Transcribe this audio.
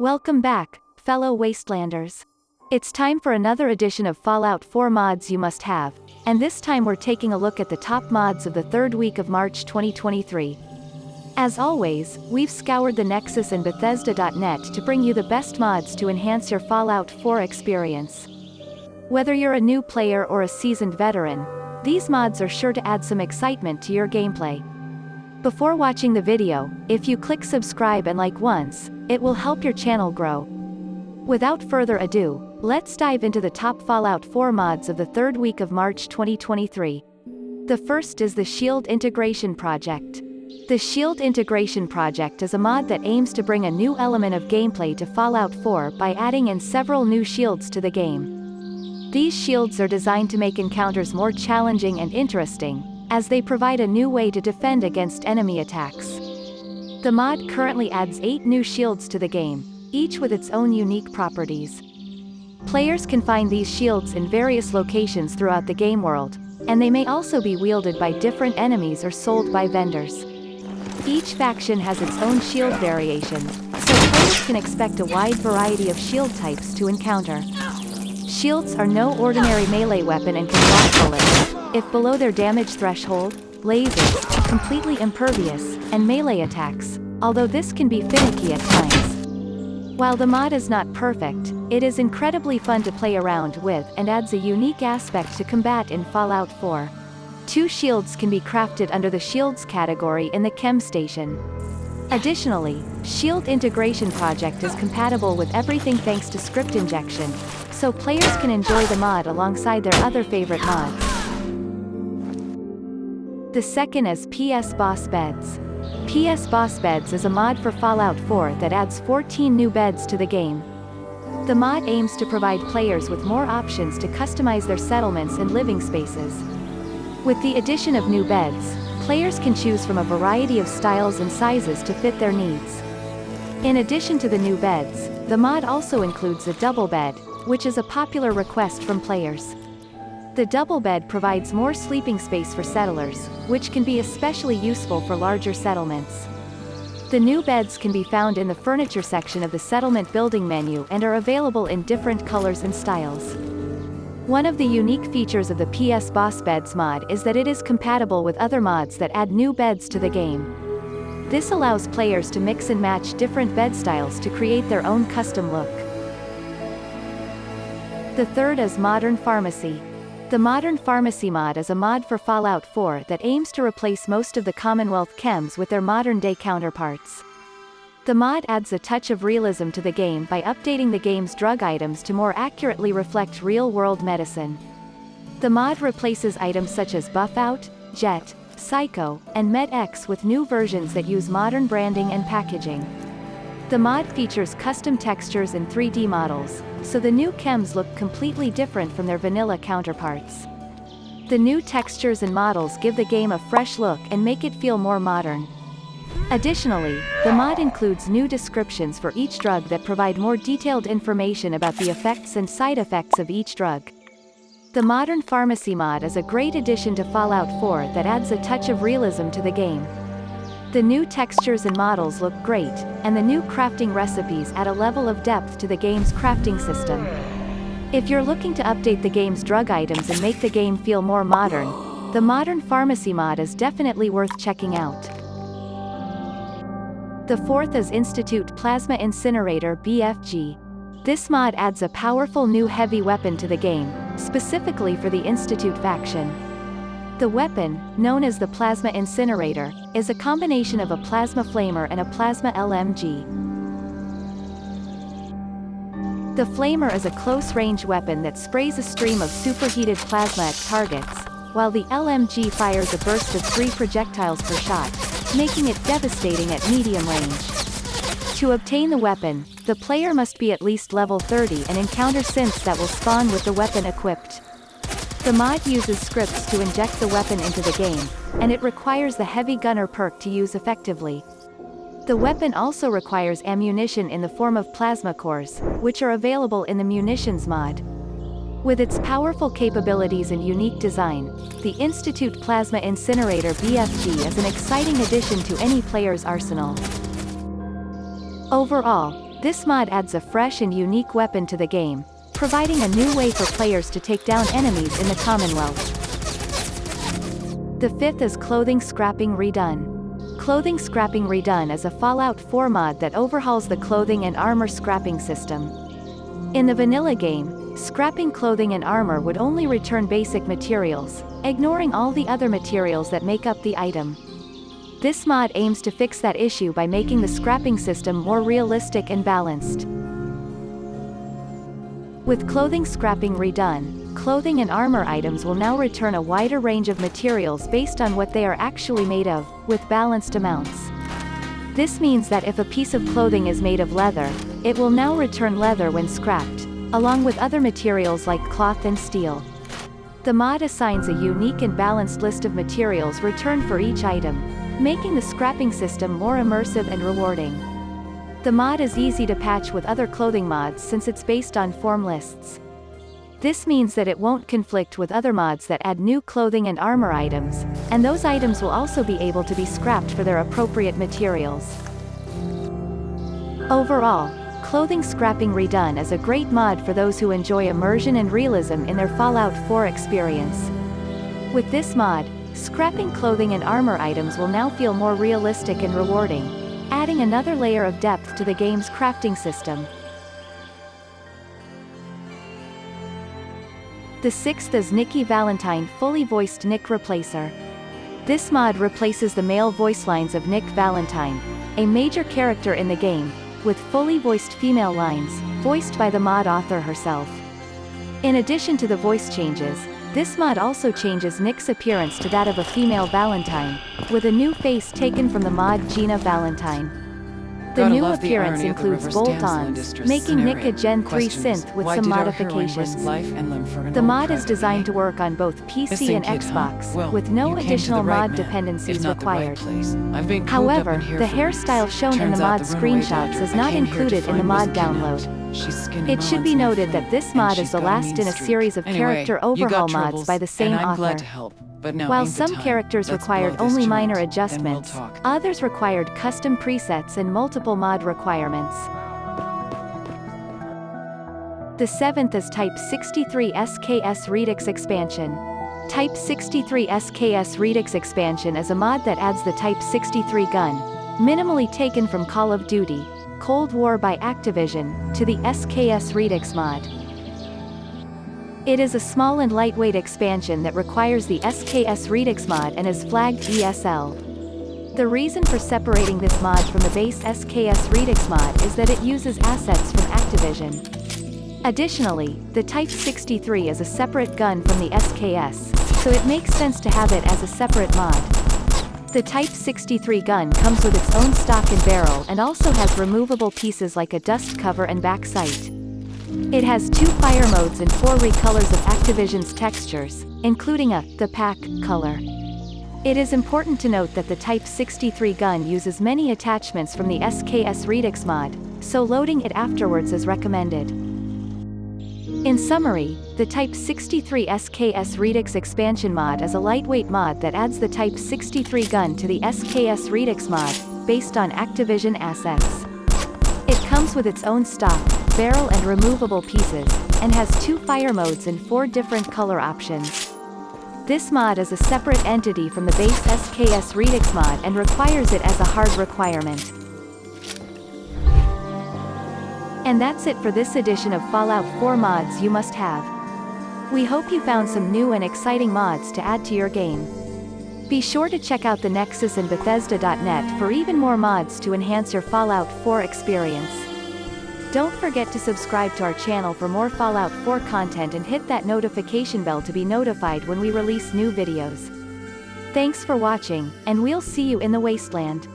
Welcome back, fellow Wastelanders. It's time for another edition of Fallout 4 mods you must have, and this time we're taking a look at the top mods of the third week of March 2023. As always, we've scoured the Nexus and Bethesda.net to bring you the best mods to enhance your Fallout 4 experience. Whether you're a new player or a seasoned veteran, these mods are sure to add some excitement to your gameplay. Before watching the video, if you click subscribe and like once, it will help your channel grow. Without further ado, let's dive into the top Fallout 4 mods of the third week of March 2023. The first is the Shield Integration Project. The Shield Integration Project is a mod that aims to bring a new element of gameplay to Fallout 4 by adding in several new shields to the game. These shields are designed to make encounters more challenging and interesting, as they provide a new way to defend against enemy attacks. The mod currently adds 8 new shields to the game, each with its own unique properties. Players can find these shields in various locations throughout the game world, and they may also be wielded by different enemies or sold by vendors. Each faction has its own shield variation, so players can expect a wide variety of shield types to encounter. Shields are no ordinary melee weapon and can block bullets, if below their damage threshold, lasers, completely impervious, and melee attacks, although this can be finicky at times. While the mod is not perfect, it is incredibly fun to play around with and adds a unique aspect to combat in Fallout 4. Two shields can be crafted under the Shields category in the Chem Station. Additionally, Shield Integration Project is compatible with everything thanks to script injection, so players can enjoy the mod alongside their other favorite mods. The second is PS Boss Beds. PS Boss Beds is a mod for Fallout 4 that adds 14 new beds to the game. The mod aims to provide players with more options to customize their settlements and living spaces. With the addition of new beds, players can choose from a variety of styles and sizes to fit their needs. In addition to the new beds, the mod also includes a double bed, which is a popular request from players. The double bed provides more sleeping space for settlers, which can be especially useful for larger settlements. The new beds can be found in the furniture section of the settlement building menu and are available in different colors and styles. One of the unique features of the PS Boss Beds mod is that it is compatible with other mods that add new beds to the game. This allows players to mix and match different bed styles to create their own custom look. The third is Modern Pharmacy. The Modern Pharmacy mod is a mod for Fallout 4 that aims to replace most of the Commonwealth chems with their modern-day counterparts. The mod adds a touch of realism to the game by updating the game's drug items to more accurately reflect real-world medicine. The mod replaces items such as Buffout, Jet, Psycho, and Med-X with new versions that use modern branding and packaging. The mod features custom textures and 3D models, so the new chems look completely different from their vanilla counterparts. The new textures and models give the game a fresh look and make it feel more modern. Additionally, the mod includes new descriptions for each drug that provide more detailed information about the effects and side effects of each drug. The Modern Pharmacy mod is a great addition to Fallout 4 that adds a touch of realism to the game. The new textures and models look great, and the new crafting recipes add a level of depth to the game's crafting system. If you're looking to update the game's drug items and make the game feel more modern, the Modern Pharmacy mod is definitely worth checking out. The fourth is Institute Plasma Incinerator BFG. This mod adds a powerful new heavy weapon to the game, specifically for the Institute faction. The weapon, known as the Plasma Incinerator, is a combination of a plasma flamer and a plasma LMG. The flamer is a close-range weapon that sprays a stream of superheated plasma at targets, while the LMG fires a burst of three projectiles per shot, making it devastating at medium range. To obtain the weapon, the player must be at least level 30 and encounter synths that will spawn with the weapon equipped. The mod uses scripts to inject the weapon into the game, and it requires the Heavy Gunner perk to use effectively. The weapon also requires ammunition in the form of plasma cores, which are available in the munitions mod. With its powerful capabilities and unique design, the Institute Plasma Incinerator BFG is an exciting addition to any player's arsenal. Overall, This mod adds a fresh and unique weapon to the game, providing a new way for players to take down enemies in the Commonwealth. The fifth is Clothing Scrapping Redone. Clothing Scrapping Redone is a Fallout 4 mod that overhauls the clothing and armor scrapping system. In the vanilla game, scrapping clothing and armor would only return basic materials, ignoring all the other materials that make up the item. This mod aims to fix that issue by making the scrapping system more realistic and balanced. With clothing scrapping redone, clothing and armor items will now return a wider range of materials based on what they are actually made of, with balanced amounts. This means that if a piece of clothing is made of leather, it will now return leather when scrapped, along with other materials like cloth and steel. The mod assigns a unique and balanced list of materials returned for each item, making the scrapping system more immersive and rewarding. The mod is easy to patch with other clothing mods since it's based on form lists. This means that it won't conflict with other mods that add new clothing and armor items, and those items will also be able to be scrapped for their appropriate materials. Overall, Clothing Scrapping Redone is a great mod for those who enjoy immersion and realism in their Fallout 4 experience. With this mod, scrapping clothing and armor items will now feel more realistic and rewarding, adding another layer of depth to the game's crafting system. The sixth is Nikki Valentine fully voiced Nick Replacer. This mod replaces the male voice lines of Nick Valentine, a major character in the game, with fully voiced female lines, voiced by the mod author herself. In addition to the voice changes, this mod also changes Nick's appearance to that of a female Valentine, with a new face taken from the mod Gina Valentine. The new appearance includes bolt-ons, making Nick a Gen 3 synth with some modifications. The mod is designed to work on both PC and Xbox, well, with no additional mod man. dependencies required. Right However, the hairstyle shown in the mod screenshots is not included in the mod download. It should be noted that this mod is the last in a series of character overhaul mods by the same author. While some characters required only minor adjustments, others required custom presets and multiple mod requirements. The seventh is Type 63 SKS Redux expansion. Type 63 SKS Redux expansion is a mod that adds the Type 63 gun, minimally taken from Call of Duty, Cold War by Activision, to the SKS Redux mod. It is a small and lightweight expansion that requires the SKS Redux mod and is flagged ESL. The reason for separating this mod from the base SKS Redux mod is that it uses assets from Activision. Additionally, the Type 63 is a separate gun from the SKS, so it makes sense to have it as a separate mod. The Type 63 gun comes with its own stock and barrel and also has removable pieces like a dust cover and back sight. It has two fire modes and four recolors of Activision's textures, including a the pack color. It is important to note that the Type 63 gun uses many attachments from the SKS Redux mod, so loading it afterwards is recommended. In summary, the Type 63 SKS Redux expansion mod is a lightweight mod that adds the Type 63 gun to the SKS Redux mod, based on Activision assets. It comes with its own stock, barrel and removable pieces, and has two fire modes and four different color options. This mod is a separate entity from the base SKS Redux mod and requires it as a hard requirement. And that's it for this edition of Fallout 4 mods you must have. We hope you found some new and exciting mods to add to your game. Be sure to check out the Nexus and Bethesda.net for even more mods to enhance your Fallout 4 experience. Don't forget to subscribe to our channel for more Fallout 4 content and hit that notification bell to be notified when we release new videos. Thanks for watching, and we'll see you in the wasteland.